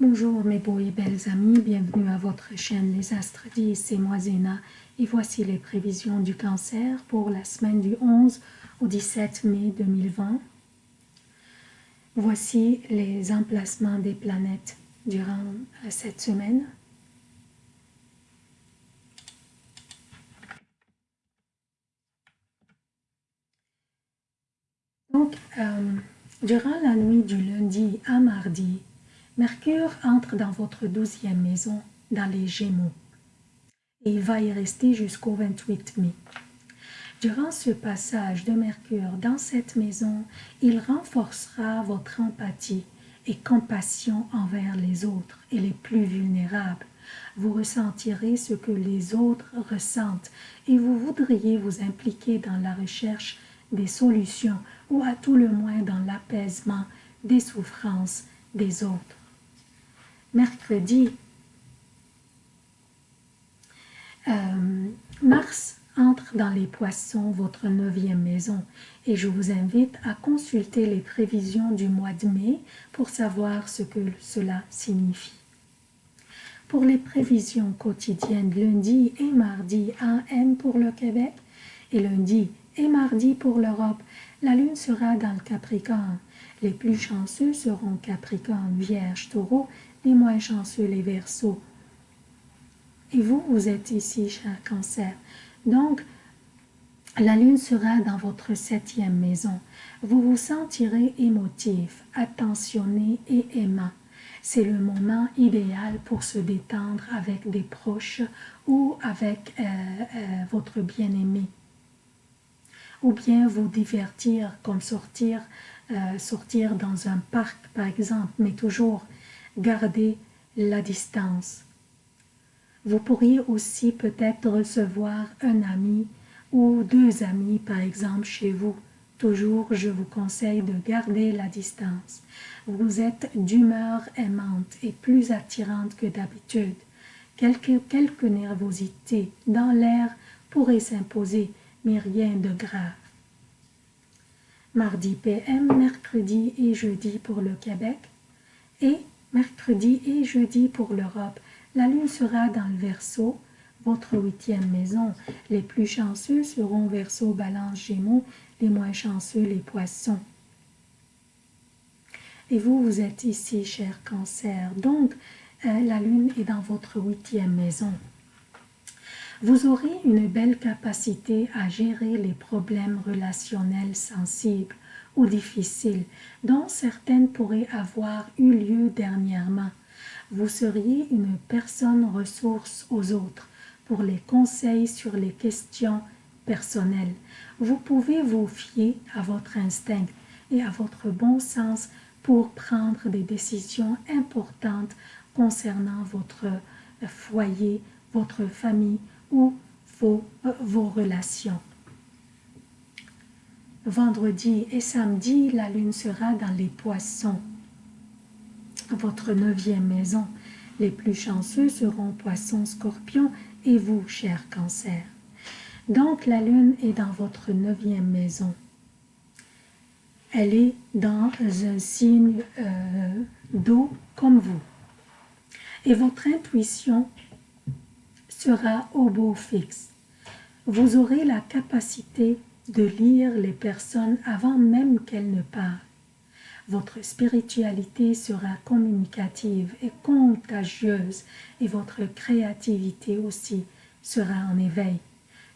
Bonjour mes beaux et belles amis, bienvenue à votre chaîne Les Astres 10, c'est moi Zéna et voici les prévisions du cancer pour la semaine du 11 au 17 mai 2020. Voici les emplacements des planètes durant euh, cette semaine. Donc, euh, durant la nuit du lundi à mardi, Mercure entre dans votre douzième maison, dans les Gémeaux, et il va y rester jusqu'au 28 mai. Durant ce passage de Mercure dans cette maison, il renforcera votre empathie et compassion envers les autres et les plus vulnérables. Vous ressentirez ce que les autres ressentent et vous voudriez vous impliquer dans la recherche des solutions ou à tout le moins dans l'apaisement des souffrances des autres mercredi. Euh, Mars entre dans les poissons, votre neuvième maison, et je vous invite à consulter les prévisions du mois de mai pour savoir ce que cela signifie. Pour les prévisions quotidiennes lundi et mardi AM pour le Québec et lundi et mardi pour l'Europe, la Lune sera dans le Capricorne. Les plus chanceux seront Capricorne, Vierge, Taureau les moins chanceux, les versos. Et vous, vous êtes ici, cher cancer. Donc, la lune sera dans votre septième maison. Vous vous sentirez émotif, attentionné et aimant. C'est le moment idéal pour se détendre avec des proches ou avec euh, euh, votre bien-aimé. Ou bien vous divertir comme sortir, euh, sortir dans un parc par exemple, mais toujours gardez la distance. Vous pourriez aussi peut-être recevoir un ami ou deux amis par exemple chez vous. Toujours, je vous conseille de garder la distance. Vous êtes d'humeur aimante et plus attirante que d'habitude. Quelque, quelque nervosité dans l'air pourrait s'imposer, mais rien de grave. Mardi PM, mercredi et jeudi pour le Québec et mercredi et jeudi pour l'Europe. La lune sera dans le Verseau, votre huitième maison. Les plus chanceux seront Verseau, Balance, Gémeaux, les moins chanceux, les Poissons. Et vous, vous êtes ici, cher Cancer. Donc, euh, la lune est dans votre huitième maison. Vous aurez une belle capacité à gérer les problèmes relationnels sensibles ou difficiles, dont certaines pourraient avoir eu lieu dernièrement. Vous seriez une personne ressource aux autres pour les conseils sur les questions personnelles. Vous pouvez vous fier à votre instinct et à votre bon sens pour prendre des décisions importantes concernant votre foyer, votre famille ou vos, euh, vos relations. Vendredi et samedi, la lune sera dans les poissons, votre neuvième maison. Les plus chanceux seront poissons, scorpions et vous, cher cancer. Donc la lune est dans votre neuvième maison. Elle est dans un signe euh, d'eau comme vous. Et votre intuition sera au beau fixe. Vous aurez la capacité de lire les personnes avant même qu'elles ne parlent. Votre spiritualité sera communicative et contagieuse et votre créativité aussi sera en éveil.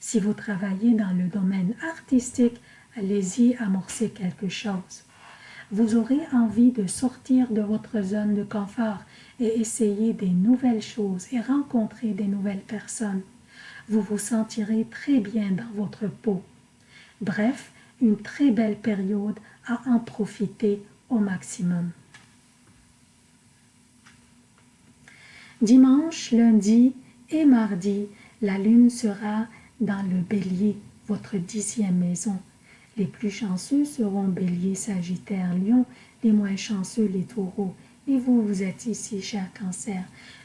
Si vous travaillez dans le domaine artistique, allez-y amorcer quelque chose. Vous aurez envie de sortir de votre zone de confort et essayer des nouvelles choses et rencontrer des nouvelles personnes. Vous vous sentirez très bien dans votre peau Bref, une très belle période à en profiter au maximum. Dimanche, lundi et mardi, la lune sera dans le bélier, votre dixième maison. Les plus chanceux seront bélier, sagittaire, lion, les moins chanceux, les taureaux. Et vous, vous êtes ici, cher cancer.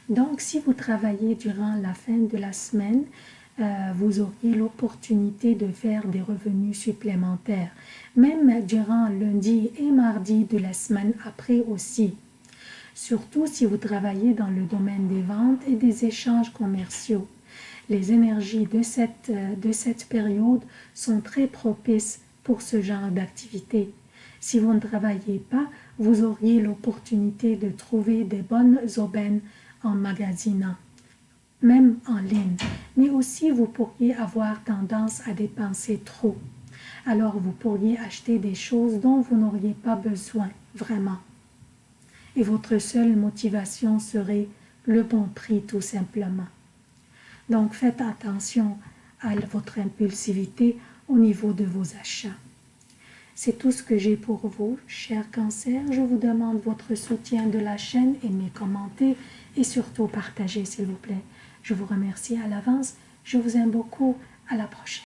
Donc, si vous travaillez durant la fin de la semaine, vous auriez l'opportunité de faire des revenus supplémentaires, même durant lundi et mardi de la semaine après aussi. surtout si vous travaillez dans le domaine des ventes et des échanges commerciaux. Les énergies de cette, de cette période sont très propices pour ce genre d'activité. Si vous ne travaillez pas, vous auriez l'opportunité de trouver des bonnes aubaines en magasinant, même en ligne. Mais aussi, vous pourriez avoir tendance à dépenser trop. Alors, vous pourriez acheter des choses dont vous n'auriez pas besoin, vraiment. Et votre seule motivation serait le bon prix, tout simplement. Donc, faites attention à votre impulsivité au niveau de vos achats. C'est tout ce que j'ai pour vous, chers cancers. Je vous demande votre soutien de la chaîne, aimez, commentez et surtout partagez s'il vous plaît. Je vous remercie à l'avance. Je vous aime beaucoup. À la prochaine.